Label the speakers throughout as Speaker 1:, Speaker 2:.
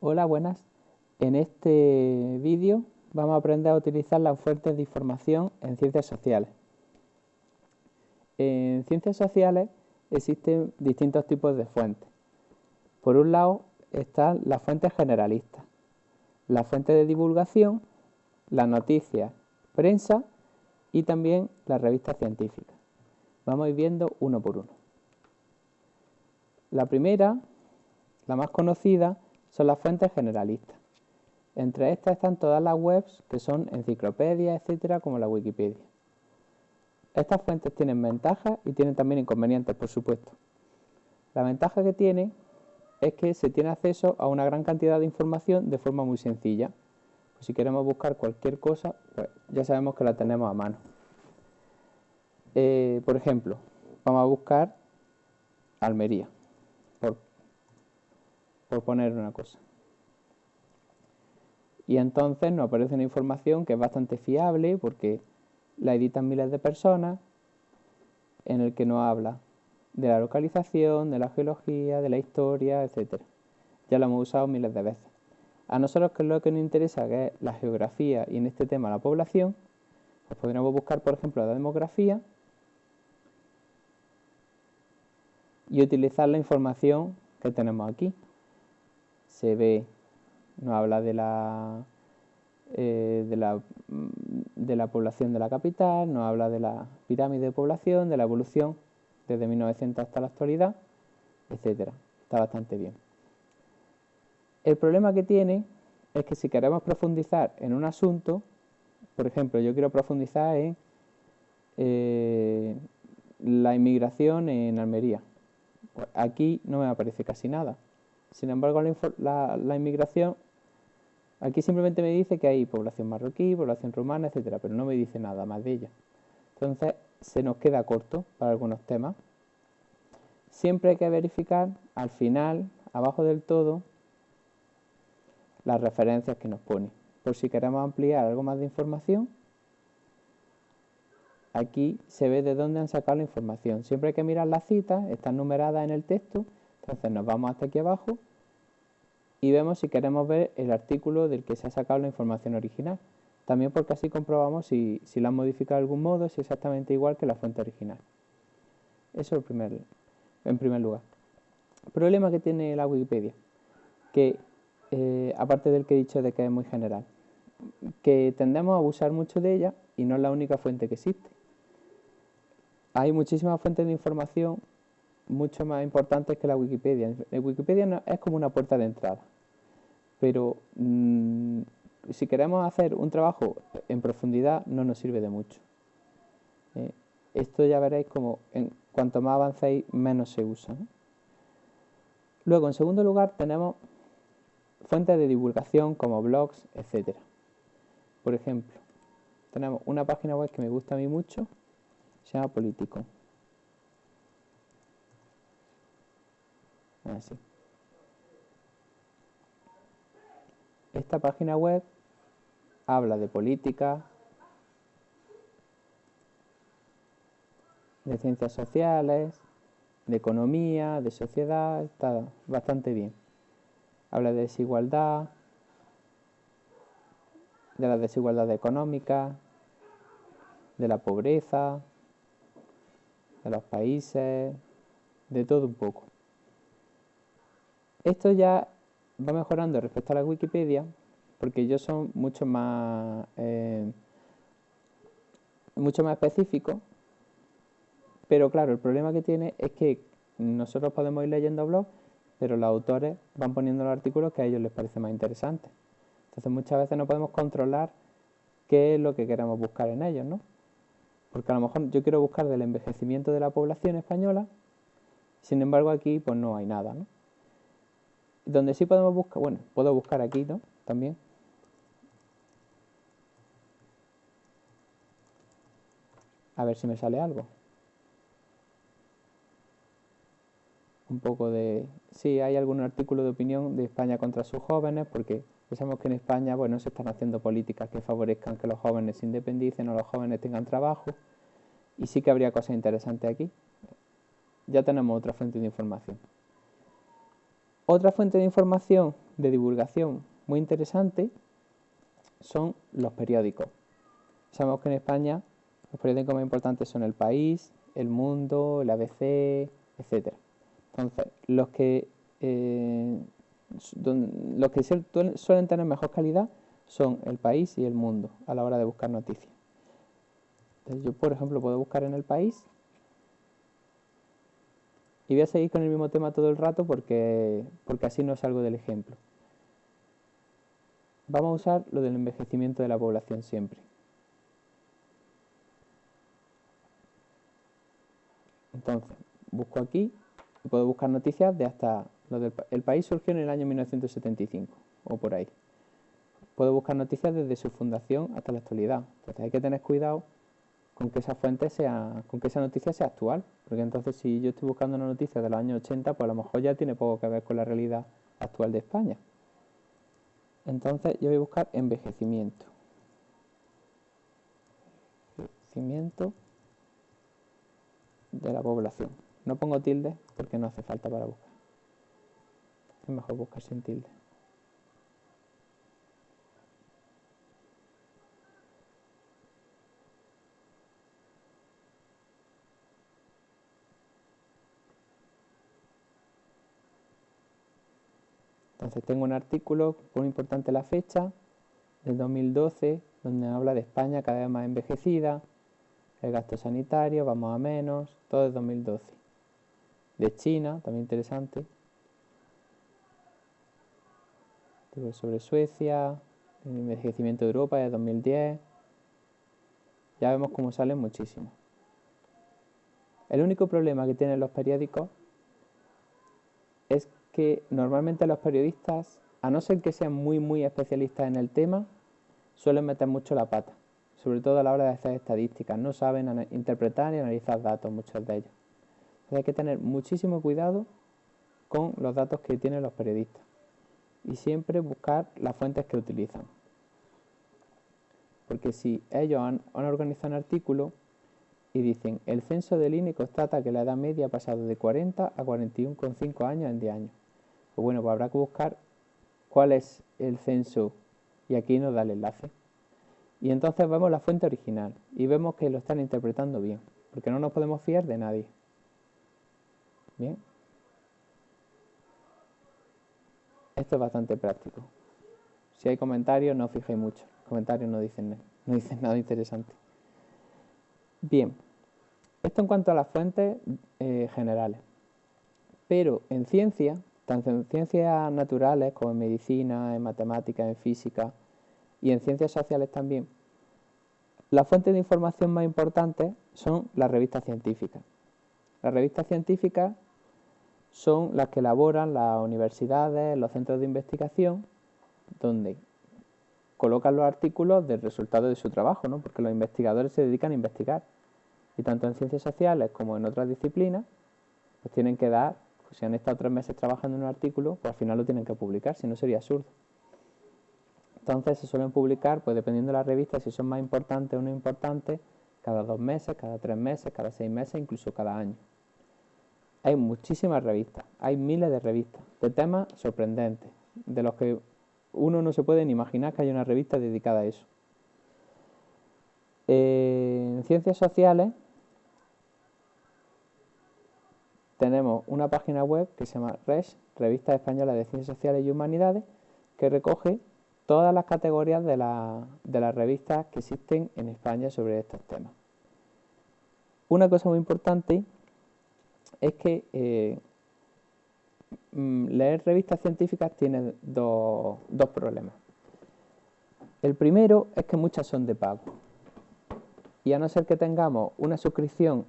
Speaker 1: Hola, buenas. En este vídeo vamos a aprender a utilizar las fuentes de información en ciencias sociales. En ciencias sociales existen distintos tipos de fuentes. Por un lado están las fuentes generalistas, las fuentes de divulgación, las noticias, prensa y también las revistas científicas. Vamos a ir viendo uno por uno. La primera, la más conocida, son las fuentes generalistas. Entre estas están todas las webs que son enciclopedias, etcétera, como la Wikipedia. Estas fuentes tienen ventajas y tienen también inconvenientes, por supuesto. La ventaja que tiene es que se tiene acceso a una gran cantidad de información de forma muy sencilla. Pues si queremos buscar cualquier cosa, pues ya sabemos que la tenemos a mano. Eh, por ejemplo, vamos a buscar Almería por poner una cosa. Y entonces nos aparece una información que es bastante fiable porque la editan miles de personas, en el que nos habla de la localización, de la geología, de la historia, etc. Ya lo hemos usado miles de veces. A nosotros que es lo que nos interesa, que es la geografía y en este tema la población, pues podríamos buscar, por ejemplo, la demografía y utilizar la información que tenemos aquí se ve, nos habla de la, eh, de, la, de la población de la capital, nos habla de la pirámide de población, de la evolución desde 1900 hasta la actualidad, etcétera. Está bastante bien. El problema que tiene es que si queremos profundizar en un asunto, por ejemplo, yo quiero profundizar en eh, la inmigración en Almería. Pues aquí no me aparece casi nada. Sin embargo, la, inmigración, aquí simplemente me dice que hay población marroquí, población rumana, etcétera, pero no me dice nada más de ella. Entonces, se nos queda corto para algunos temas. Siempre hay que verificar al final, abajo del todo, las referencias que nos pone. Por si queremos ampliar algo más de información, aquí se ve de dónde han sacado la información. Siempre hay que mirar las citas, están numeradas en el texto entonces nos vamos hasta aquí abajo y vemos si queremos ver el artículo del que se ha sacado la información original. También porque así comprobamos si, si la han modificado de algún modo, es exactamente igual que la fuente original. Eso es primer, en primer lugar. El problema que tiene la Wikipedia, que eh, aparte del que he dicho de que es muy general, que tendemos a abusar mucho de ella y no es la única fuente que existe. Hay muchísimas fuentes de información mucho más importantes que la Wikipedia. La Wikipedia es como una puerta de entrada, pero mm, si queremos hacer un trabajo en profundidad no nos sirve de mucho. Eh, esto ya veréis como en cuanto más avancéis menos se usa. Luego, en segundo lugar, tenemos fuentes de divulgación como blogs, etc. Por ejemplo, tenemos una página web que me gusta a mí mucho, se llama Político. Así. Esta página web habla de política, de ciencias sociales, de economía, de sociedad, está bastante bien. Habla de desigualdad, de la desigualdad económica, de la pobreza, de los países, de todo un poco. Esto ya va mejorando respecto a la Wikipedia, porque ellos son mucho más, eh, mucho más específicos, pero claro, el problema que tiene es que nosotros podemos ir leyendo blogs, pero los autores van poniendo los artículos que a ellos les parece más interesantes. Entonces muchas veces no podemos controlar qué es lo que queremos buscar en ellos, ¿no? Porque a lo mejor yo quiero buscar del envejecimiento de la población española, sin embargo aquí pues no hay nada, ¿no? Donde sí podemos buscar, bueno, puedo buscar aquí, ¿no? También. A ver si me sale algo. Un poco de... Sí, hay algún artículo de opinión de España contra sus jóvenes, porque pensamos que en España, bueno, se están haciendo políticas que favorezcan que los jóvenes se independicen o los jóvenes tengan trabajo. Y sí que habría cosas interesantes aquí. Ya tenemos otra fuente de información. Otra fuente de información de divulgación muy interesante son los periódicos. Sabemos que en España los periódicos más importantes son El País, El Mundo, el ABC, etc. Entonces, los que, eh, los que suelen tener mejor calidad son El País y El Mundo a la hora de buscar noticias. Yo, por ejemplo, puedo buscar en El País y voy a seguir con el mismo tema todo el rato porque, porque así no salgo del ejemplo. Vamos a usar lo del envejecimiento de la población siempre. Entonces, busco aquí y puedo buscar noticias de hasta... Lo el país surgió en el año 1975 o por ahí. Puedo buscar noticias desde su fundación hasta la actualidad. Entonces hay que tener cuidado con que esa fuente sea, con que esa noticia sea actual. Porque entonces si yo estoy buscando una noticia de los años 80, pues a lo mejor ya tiene poco que ver con la realidad actual de España. Entonces yo voy a buscar envejecimiento. Envejecimiento de la población. No pongo tilde porque no hace falta para buscar. Es mejor buscar sin tilde. Entonces tengo un artículo, muy importante la fecha, del 2012, donde habla de España cada vez más envejecida, el gasto sanitario, vamos a menos, todo es 2012. De China, también interesante. sobre Suecia, el envejecimiento de Europa de 2010. Ya vemos cómo salen muchísimo. El único problema que tienen los periódicos que normalmente los periodistas, a no ser que sean muy muy especialistas en el tema, suelen meter mucho la pata sobre todo a la hora de hacer estadísticas. No saben interpretar y analizar datos, muchos de ellos. hay que tener muchísimo cuidado con los datos que tienen los periodistas y siempre buscar las fuentes que utilizan. Porque si ellos han, organizado un artículo y dicen el censo del INE constata que la edad media ha pasado de 40 a 41,5 años en 10 años. Pues bueno, pues habrá que buscar cuál es el censo y aquí nos da el enlace. Y entonces vemos la fuente original y vemos que lo están interpretando bien, porque no nos podemos fiar de nadie. Bien. Esto es bastante práctico. Si hay comentarios, no fijéis mucho. Los comentarios no dicen, no dicen nada interesante. Bien. Esto en cuanto a las fuentes eh, generales. Pero en ciencia, tanto en ciencias naturales como en medicina, en matemáticas, en física, y en ciencias sociales también, las fuentes de información más importantes son las revistas científicas. Las revistas científicas son las que elaboran las universidades, los centros de investigación, donde colocan los artículos del resultado de su trabajo, ¿no? porque los investigadores se dedican a investigar. Y tanto en ciencias sociales como en otras disciplinas, pues tienen que dar, si han estado tres meses trabajando en un artículo, pues al final lo tienen que publicar, si no sería absurdo. Entonces se suelen publicar, pues dependiendo de la revista, si son más importantes o no importantes, cada dos meses, cada tres meses, cada seis meses, incluso cada año. Hay muchísimas revistas, hay miles de revistas, de temas sorprendentes, de los que uno no se puede ni imaginar que haya una revista dedicada a eso. En ciencias sociales tenemos una página web que se llama RES, Revista Española de Ciencias Sociales y Humanidades, que recoge todas las categorías de, las revistas que existen en España sobre estos temas. Una cosa muy importante es que eh, mm, leer revistas científicas tiene dos, dos problemas. El primero es que muchas son de pago. Y a no ser que tengamos una suscripción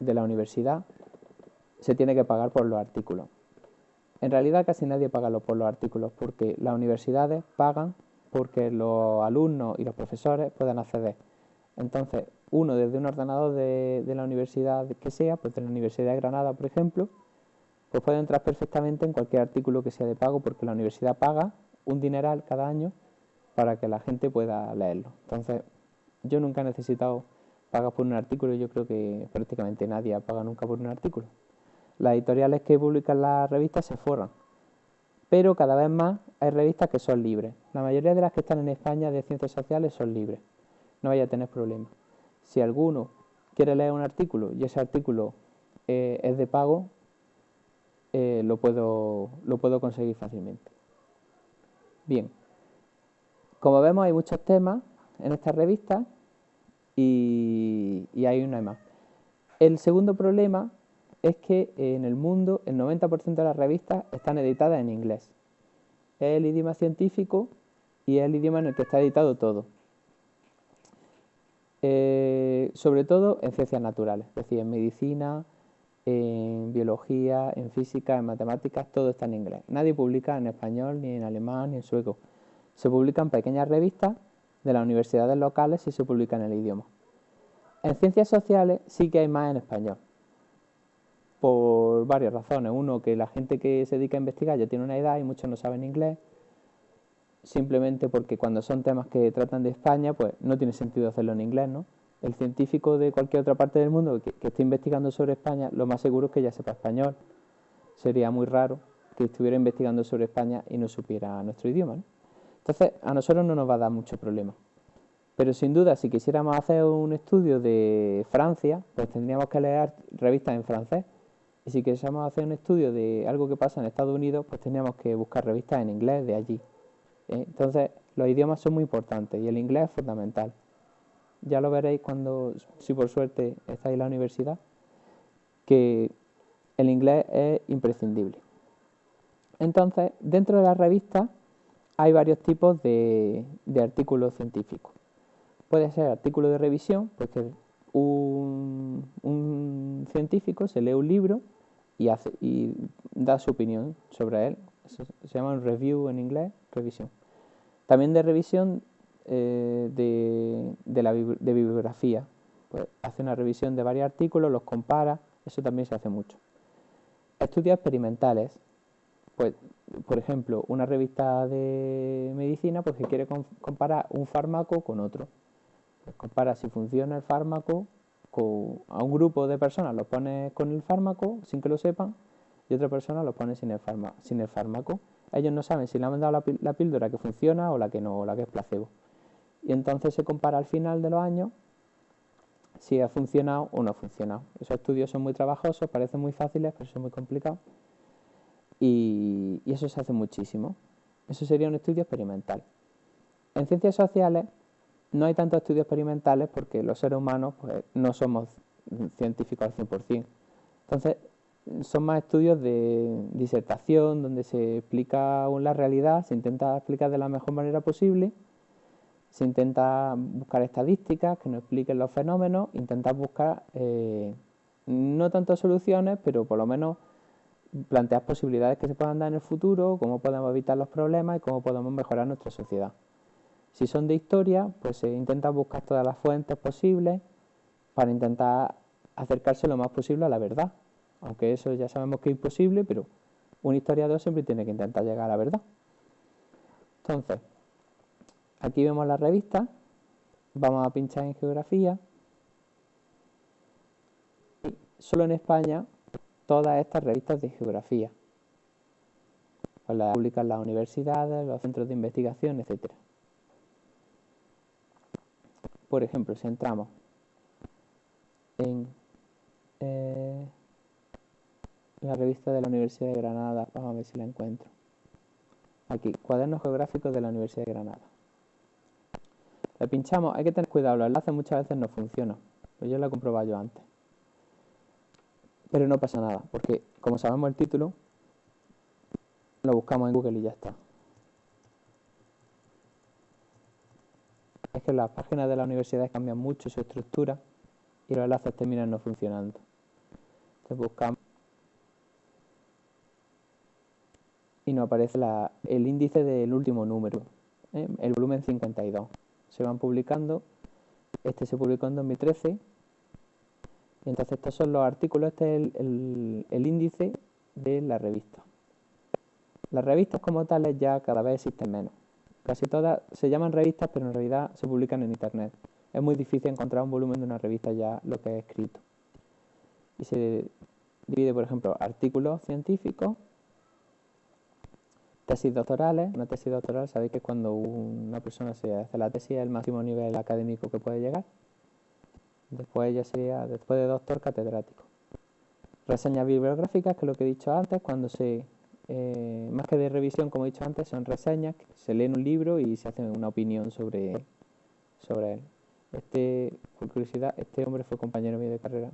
Speaker 1: de la universidad, se tiene que pagar por los artículos. En realidad casi nadie paga por los artículos porque las universidades pagan porque los alumnos y los profesores puedan acceder. Entonces, uno desde un ordenador de, la universidad que sea, pues de la Universidad de Granada, por ejemplo, pues puede entrar perfectamente en cualquier artículo que sea de pago porque la universidad paga un dineral cada año para que la gente pueda leerlo. Entonces, yo nunca he necesitado pagar por un artículo, yo creo que prácticamente nadie paga nunca por un artículo. Las editoriales que publican las revistas se forran, pero cada vez más hay revistas que son libres. La mayoría de las que están en España de ciencias sociales son libres. No vaya a tener problemas. Si alguno quiere leer un artículo y ese artículo eh, es de pago, eh, lo, puedo, lo puedo conseguir fácilmente. Bien, como vemos hay muchos temas en esta revista y, y hay una más. El segundo problema es que en el mundo el 90% de las revistas están editadas en inglés. Es el idioma científico y es el idioma en el que está editado todo. Eh, sobre todo en ciencias naturales, es decir, en medicina, en biología, en física, en matemáticas, todo está en inglés. Nadie publica en español, ni en alemán, ni en sueco. Se publican pequeñas revistas de las universidades locales y se publica en el idioma. En ciencias sociales sí que hay más en español, por varias razones. Uno, que la gente que se dedica a investigar ya tiene una edad y muchos no saben inglés simplemente porque cuando son temas que tratan de España, pues no tiene sentido hacerlo en inglés, ¿no? El científico de cualquier otra parte del mundo que, esté investigando sobre España, lo más seguro es que ya sepa español. Sería muy raro que estuviera investigando sobre España y no supiera nuestro idioma, ¿no? Entonces, a nosotros no nos va a dar mucho problema. Pero sin duda, si quisiéramos hacer un estudio de Francia, pues tendríamos que leer revistas en francés. Y si quisiéramos hacer un estudio de algo que pasa en Estados Unidos, pues tendríamos que buscar revistas en inglés de allí. ¿eh? Entonces, los idiomas son muy importantes y el inglés es fundamental. Ya lo veréis cuando, si por suerte estáis en la universidad, que el inglés es imprescindible. Entonces, dentro de la revista hay varios tipos de, artículos científicos. Puede ser artículo de revisión, pues que un, científico se lee un libro y, hace, y da su opinión sobre él. se llama un review en inglés, revisión. También de revisión eh, de, la, de bibliografía. Pues hace una revisión de varios artículos, los compara, eso también se hace mucho. Estudios experimentales, pues, por ejemplo, una revista de medicina pues, que quiere comparar un fármaco con otro. Pues compara si funciona el fármaco a un grupo de personas, lo pone con el fármaco sin que lo sepan, y otra persona lo pone sin el, sin el fármaco ellos no saben si le han dado la, píldora que funciona o la que no, o la que es placebo. Y entonces se compara al final de los años si ha funcionado o no ha funcionado. Esos estudios son muy trabajosos, parecen muy fáciles, pero son muy complicados. Y, eso se hace muchísimo. Eso sería un estudio experimental. En ciencias sociales no hay tantos estudios experimentales porque los seres humanos pues, no somos científicos al 100%. Entonces, son más estudios de disertación, donde se explica la realidad, se intenta explicar de la mejor manera posible, se intenta buscar estadísticas que nos expliquen los fenómenos, intentar buscar eh, no tantas soluciones, pero por lo menos plantear posibilidades que se puedan dar en el futuro, cómo podemos evitar los problemas y cómo podemos mejorar nuestra sociedad. Si son de historia, pues se intenta buscar todas las fuentes posibles para intentar acercarse lo más posible a la verdad aunque eso ya sabemos que es imposible, pero un historiador siempre tiene que intentar llegar a la verdad. Entonces, aquí vemos la revista, vamos a pinchar en geografía, y solo en España todas estas revistas de geografía, pues las publican las universidades, los centros de investigación, etc. Por ejemplo, si entramos en eh, la revista de la Universidad de Granada. Vamos a ver si la encuentro. Aquí, cuadernos geográficos de la Universidad de Granada. Le pinchamos, hay que tener cuidado, los enlaces muchas veces no funcionan. Pues yo lo he comprobado yo antes. Pero no pasa nada, porque como sabemos el título, lo buscamos en Google y ya está. Es que las páginas de la universidad cambian mucho su estructura y los enlaces terminan no funcionando. Entonces buscamos y nos aparece el índice del último número, ¿eh? el volumen 52. Se van publicando, este se publicó en 2013, y entonces estos son los artículos, este es el, índice de la revista. Las revistas como tales ya cada vez existen menos. Casi todas se llaman revistas, pero en realidad se publican en Internet. Es muy difícil encontrar un volumen de una revista ya lo que es escrito. Y se divide, por ejemplo, artículos científicos, Tesis doctorales. Una tesis doctoral, sabéis que cuando una persona se hace la tesis es el máximo nivel académico que puede llegar. Después ya sería, después de doctor, catedrático. Reseñas bibliográficas, que es lo que he dicho antes, cuando se, eh, más que de revisión, como he dicho antes, son reseñas, se leen un libro y se hace una opinión sobre, sobre él. Este, por curiosidad, este hombre fue compañero mío de carrera,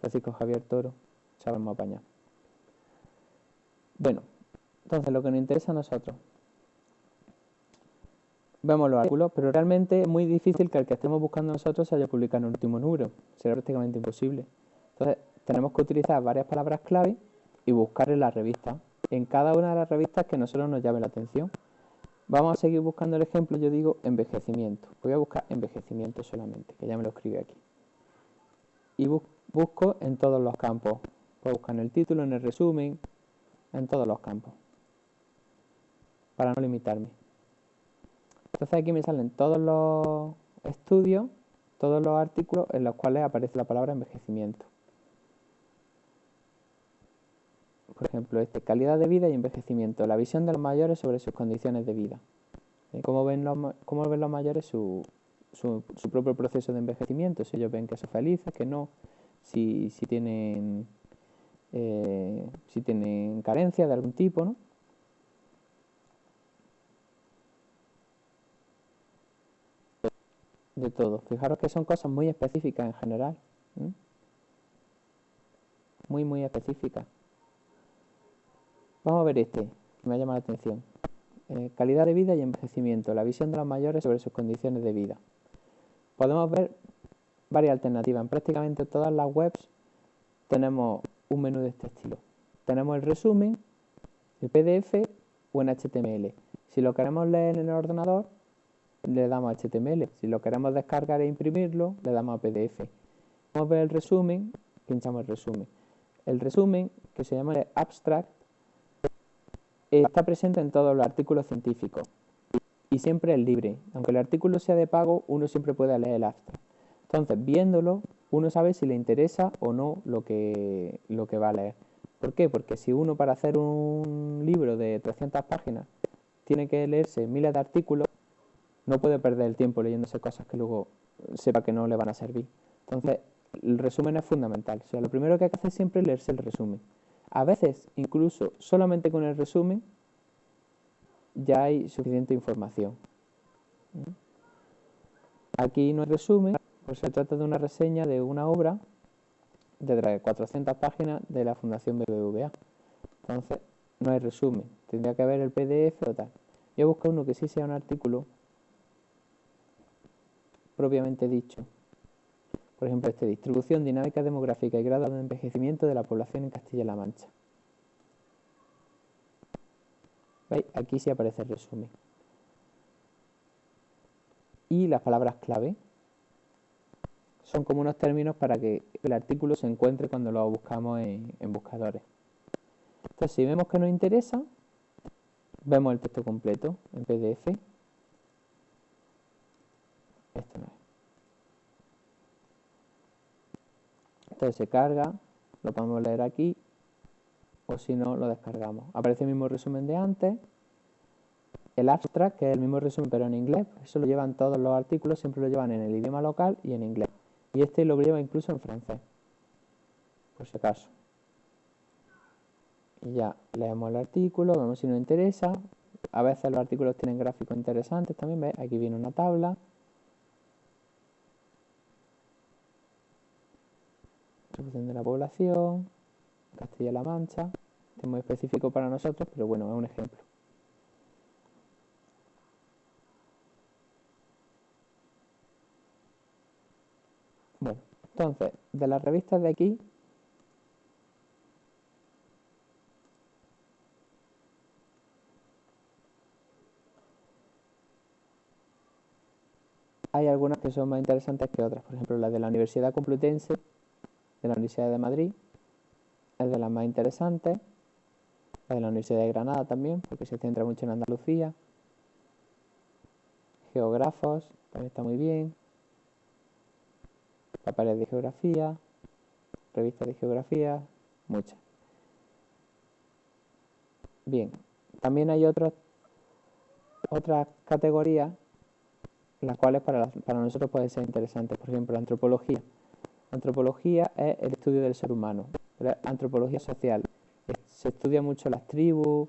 Speaker 1: Francisco Javier Toro, sabemos apañar. Bueno, entonces lo que nos interesa a nosotros. Vemos los artículos, pero realmente es muy difícil que el que estemos buscando nosotros se haya publicado en el último número. Será prácticamente imposible. Entonces, tenemos que utilizar varias palabras clave y buscar en la revista. En cada una de las revistas que nosotros nos llame la atención. Vamos a seguir buscando el ejemplo, yo digo envejecimiento. Voy a buscar envejecimiento solamente, que ya me lo escribe aquí. Y busco en todos los campos. Puedo buscar en el título, en el resumen, en todos los campos. Para no limitarme. Entonces aquí me salen todos los estudios, todos los artículos en los cuales aparece la palabra envejecimiento. Por ejemplo, este, calidad de vida y envejecimiento, la visión de los mayores sobre sus condiciones de vida. ¿Eh? ¿Cómo, ven los, ¿Cómo ven los mayores su, su, propio proceso de envejecimiento? Si ellos ven que son felices, que no, si, si tienen eh, si tienen carencia de algún tipo, ¿no? De todo. Fijaros que son cosas muy específicas en general. Muy, muy específicas. Vamos a ver este, que me llama la atención. Eh, calidad de vida y envejecimiento. La visión de los mayores sobre sus condiciones de vida. Podemos ver varias alternativas. En prácticamente todas las webs tenemos un menú de este estilo. Tenemos el resumen, el PDF o en HTML. Si lo queremos leer en el ordenador, le damos a HTML. Si lo queremos descargar e imprimirlo, le damos a PDF. Vamos a ver el resumen, pinchamos el resumen. El resumen, que se llama abstract, está presente en todos los artículos científicos y siempre es libre. Aunque el artículo sea de pago, uno siempre puede leer el abstract. Entonces, viéndolo, uno sabe si le interesa o no lo que, lo que va a leer. ¿Por qué? Porque si uno para hacer un libro de 300 páginas tiene que leerse miles de artículos, no puede perder el tiempo leyéndose cosas que luego sepa que no le van a servir. Entonces, el resumen es fundamental. O sea, lo primero que hay que hacer siempre es leerse el resumen. A veces, incluso solamente con el resumen, ya hay suficiente información. Aquí no hay resumen, pues se trata de una reseña de una obra de 400 páginas de la Fundación BBVA. Entonces, no hay resumen. Tendría que haber el PDF o tal. Yo busco uno que sí sea un artículo propiamente dicho. Por ejemplo, este, distribución dinámica demográfica y grado de envejecimiento de la población en Castilla-La Mancha. Aquí sí aparece el resumen. Y las palabras clave son como unos términos para que el artículo se encuentre cuando lo buscamos en, buscadores. Entonces, si vemos que nos interesa, vemos el texto completo en PDF. Este no es. Entonces se carga, lo podemos leer aquí, o si no, lo descargamos. Aparece el mismo resumen de antes. El abstract, que es el mismo resumen pero en inglés, eso lo llevan todos los artículos, siempre lo llevan en el idioma local y en inglés. Y este lo lleva incluso en francés, por si acaso. Y ya leemos el artículo, vemos si nos interesa. A veces los artículos tienen gráficos interesantes también, ¿ves? Aquí viene una tabla. Distribución de la población, Castilla-La Mancha. es muy específico para nosotros, pero bueno, es un ejemplo. Bueno, entonces, de las revistas de aquí, hay algunas que son más interesantes que otras. Por ejemplo, la de la Universidad Complutense, de la Universidad de Madrid, es de las más interesantes. La de la Universidad de Granada también, porque se centra mucho en Andalucía. Geógrafos, también está muy bien papeles de geografía, revistas de geografía, muchas. Bien, También hay otras otras categorías las cuales para, para nosotros pueden ser interesantes. Por ejemplo, la antropología. Antropología es el estudio del ser humano. Antropología social. Se estudia mucho las tribus,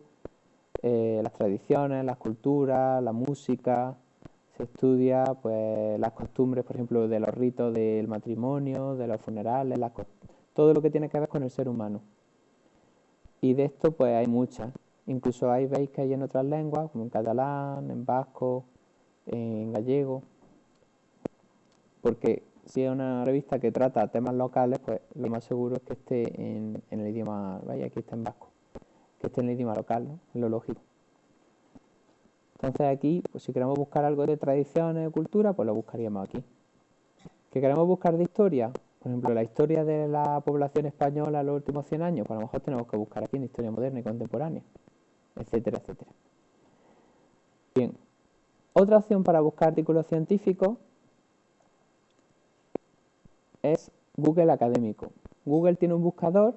Speaker 1: eh, las tradiciones, las culturas, la música. Se estudia pues las costumbres, por ejemplo, de los ritos del matrimonio, de los funerales, todo lo que tiene que ver con el ser humano. Y de esto pues hay muchas. Incluso hay, veis que hay en otras lenguas, como en catalán, en vasco, en gallego, porque si es una revista que trata temas locales, pues lo más seguro es que esté en, el idioma, vaya, aquí está en vasco, que esté en el idioma local, ¿no? Lo lógico. Entonces aquí, pues si queremos buscar algo de tradiciones, de cultura, pues lo buscaríamos aquí. ¿Que queremos buscar de historia? Por ejemplo, la historia de la población española en los últimos 100 años, pues a lo mejor tenemos que buscar aquí en historia moderna y contemporánea etcétera, etcétera. Bien, otra opción para buscar artículos científicos es Google Académico. Google tiene un buscador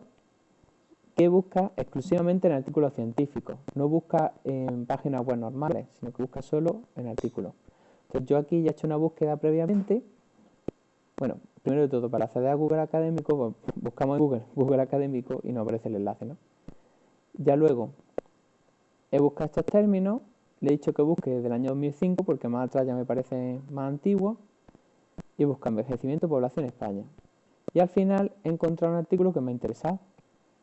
Speaker 1: que busca exclusivamente en artículos científicos, no busca en páginas web normales, sino que busca solo en artículos. Entonces yo aquí ya he hecho una búsqueda previamente. Bueno, primero de todo, para acceder a Google Académico, pues, buscamos en Google Google Académico y nos aparece el enlace, ¿no? Ya luego, He buscado estos términos, le he dicho que busque desde el año 2005 porque más atrás ya me parece más antiguo y busca envejecimiento población España. Y al final he encontrado un artículo que me ha interesado.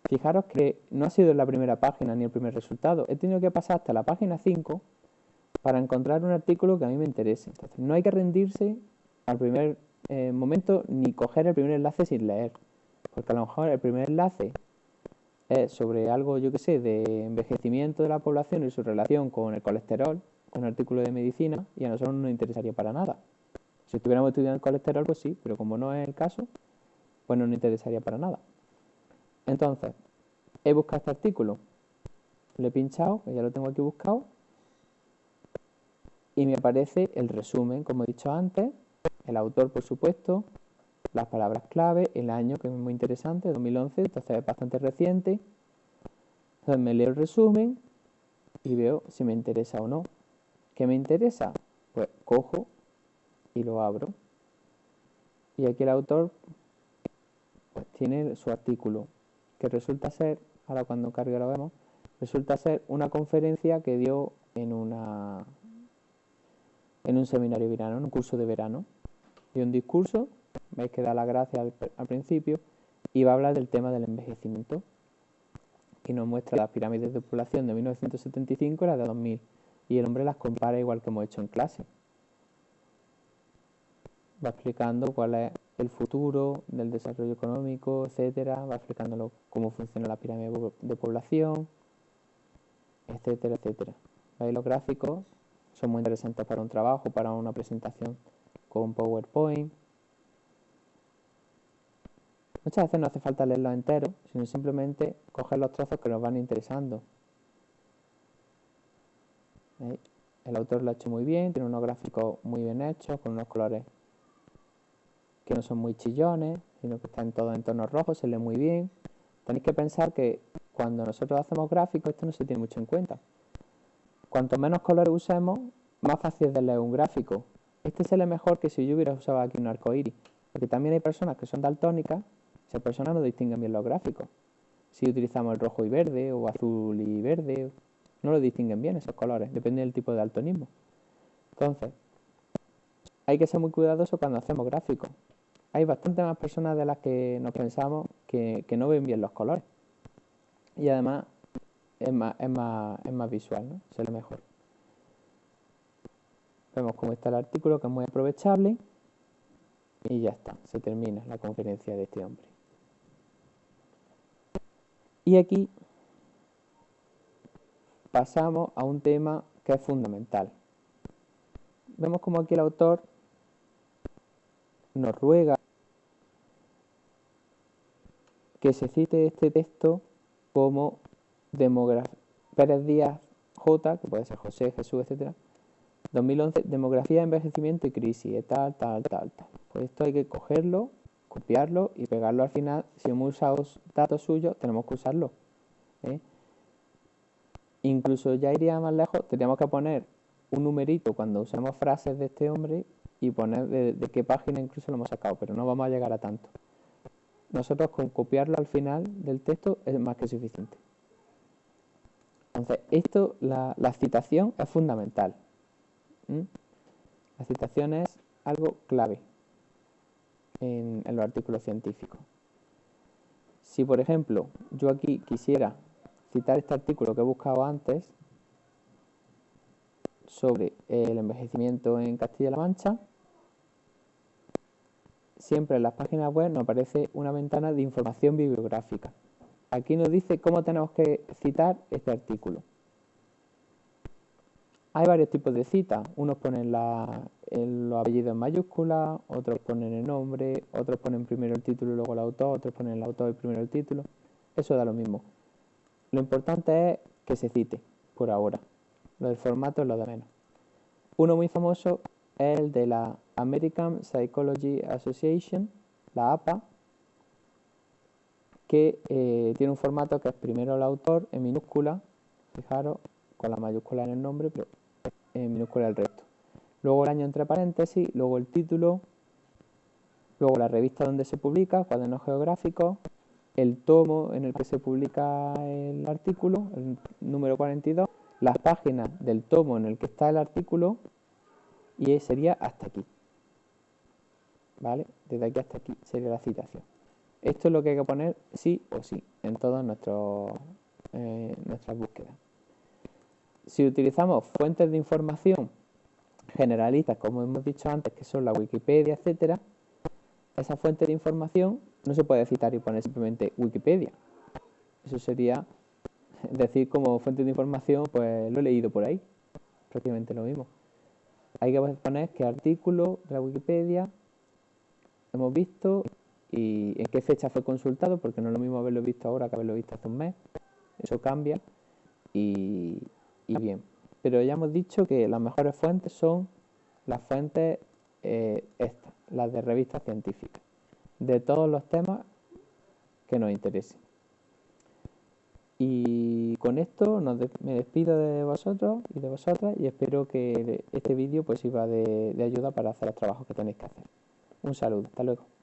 Speaker 1: Fijaros que no ha sido la primera página ni el primer resultado. He tenido que pasar hasta la página 5 para encontrar un artículo que a mí me interese. Entonces, no hay que rendirse al primer eh, momento ni coger el primer enlace sin leer. Porque a lo mejor el primer enlace es sobre algo, yo que sé, de envejecimiento de la población y su relación con el colesterol, un artículo de medicina, y a nosotros no nos interesaría para nada. Si estuviéramos estudiando el colesterol, pues sí, pero como no es el caso, pues no nos interesaría para nada. Entonces, he buscado este artículo, le he pinchado, que ya lo tengo aquí buscado, y me aparece el resumen, como he dicho antes, el autor, por supuesto, las palabras clave, el año, que es muy interesante, 2011, entonces es bastante reciente. Entonces me leo el resumen y veo si me interesa o no. ¿Qué me interesa? Pues cojo y lo abro. Y aquí el autor pues, tiene su artículo, que resulta ser, ahora cuando cargue lo vemos, resulta ser una conferencia que dio en una en un seminario de verano, en un curso de verano. Dio un discurso veis que da la gracia al, principio, y va a hablar del tema del envejecimiento, y nos muestra las pirámides de población de 1975 y las de 2000, y el hombre las compara igual que hemos hecho en clase. Va explicando cuál es el futuro del desarrollo económico, etcétera, va explicándolo cómo funciona la pirámide de población, etcétera, etcétera. ¿Veis? Los gráficos son muy interesantes para un trabajo, para una presentación con PowerPoint. Muchas veces no hace falta leerlo entero, sino simplemente coger los trozos que nos van interesando. El autor lo ha hecho muy bien, tiene unos gráficos muy bien hechos, con unos colores que no son muy chillones, sino que están todos en tonos rojos, se lee muy bien. Tenéis que pensar que cuando nosotros hacemos gráficos, esto no se tiene mucho en cuenta. Cuanto menos colores usemos, más fácil es de leer un gráfico. Este se lee mejor que si yo hubiera usado aquí un arco iris, porque también hay personas que son daltónicas esas personas no distinguen bien los gráficos. Si utilizamos el rojo y verde o azul y verde, no lo distinguen bien esos colores, depende del tipo de daltonismo. Entonces, hay que ser muy cuidadoso cuando hacemos gráficos. Hay bastante más personas de las que nos pensamos que, no ven bien los colores. Y además es más, es más, es más visual, ¿no? Se ve mejor. Vemos cómo está el artículo, que es muy aprovechable. Y ya está, se termina la conferencia de este hombre. Y aquí pasamos a un tema que es fundamental. Vemos como aquí el autor nos ruega que se cite este texto como Pérez Díaz J, que puede ser José, Jesús, etc. 2011, demografía, envejecimiento y crisis, tal, tal, tal, tal. Pues esto hay que cogerlo copiarlo y pegarlo al final. Si hemos usado datos suyos, tenemos que usarlo. ¿eh? Incluso ya iría más lejos, tendríamos que poner un numerito cuando usemos frases de este hombre y poner de, qué página incluso lo hemos sacado, pero no vamos a llegar a tanto. Nosotros con copiarlo al final del texto es más que suficiente. Entonces, esto, la, la citación es fundamental. La citación es algo clave en, en los artículos científicos. Si, por ejemplo, yo aquí quisiera citar este artículo que he buscado antes sobre el envejecimiento en Castilla-La Mancha, siempre en las páginas web nos aparece una ventana de información bibliográfica. Aquí nos dice cómo tenemos que citar este artículo. Hay varios tipos de citas. Unos ponen los apellidos en mayúsculas, otros ponen el nombre, otros ponen primero el título y luego el autor, otros ponen el autor y primero el título. Eso da lo mismo. Lo importante es que se cite, por ahora. Lo del formato es lo de menos. Uno muy famoso el de la American Psychology Association, la APA, que eh, tiene un formato que es primero el autor en minúscula, fijaros, con la mayúscula en el nombre, pero en minúscula el resto. Luego el año entre paréntesis, luego el título, luego la revista donde se publica, cuadernos geográficos, el tomo en el que se publica el artículo, el número 42, las páginas del tomo en el que está el artículo y sería hasta aquí. ¿Vale? Desde aquí hasta aquí sería la citación. Esto es lo que hay que poner sí o sí en todas eh, nuestras búsquedas. Si utilizamos fuentes de información generalistas, como hemos dicho antes, que son la Wikipedia, etcétera, esa fuente de información no se puede citar y poner simplemente Wikipedia. Eso sería decir como fuente de información, pues lo he leído por ahí. Prácticamente lo mismo. Hay que poner qué artículo de la Wikipedia hemos visto y en qué fecha fue consultado, porque no es lo mismo haberlo visto ahora que haberlo visto hace un mes. Eso cambia y, bien. Pero ya hemos dicho que las mejores fuentes son las fuentes eh, estas, las de revistas científicas de todos los temas que nos interesen. Y con esto me despido de vosotros y de vosotras y espero que este vídeo pues sirva de, de ayuda para hacer los trabajos que tenéis que hacer. Un saludo, hasta luego.